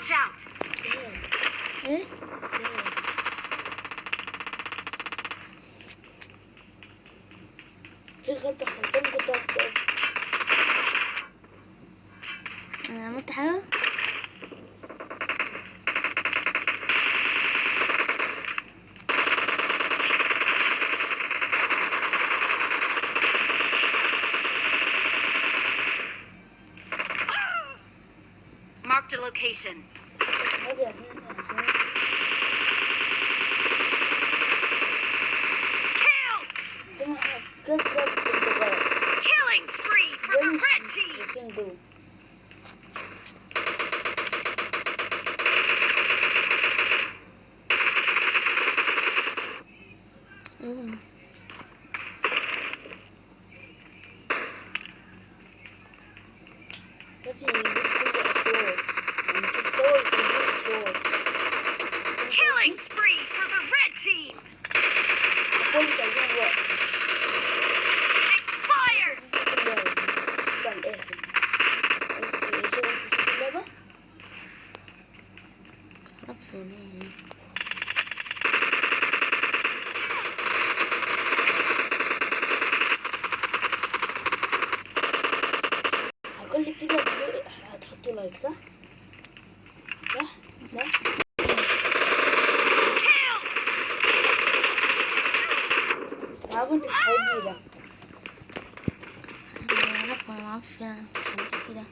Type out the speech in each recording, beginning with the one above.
Watch out. 에? في غلطة خلطان كنت أفضل أنا عملت حاجة؟ Marked a location. Kill! Good job. Killing spree for the red team. You can do. Mm. Okay. هتحطي لايك صح؟ صح؟ صح؟ Kill. عارفة انت صحابي ده معرفش معرفش عملت كده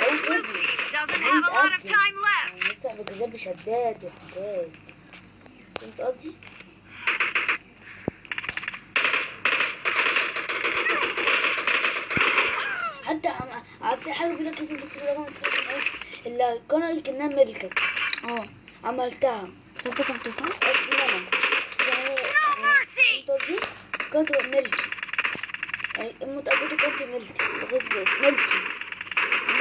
عايز Blue اجري team doesn't have a lot of time left. نفتح بجاب شداد وحاجات. فهمت قصدي؟ حتى عم- عارف في حاجة بيقول لك لازم تكتب رقم تليفون اللي القناة كأنها ملكك. آه. عملتها. كتبت كام تليفون؟ اسمي أنا يعني قصدي؟ كنت ملكي. يعني متأكدة كنت ملكي. فيسبوك ملكي.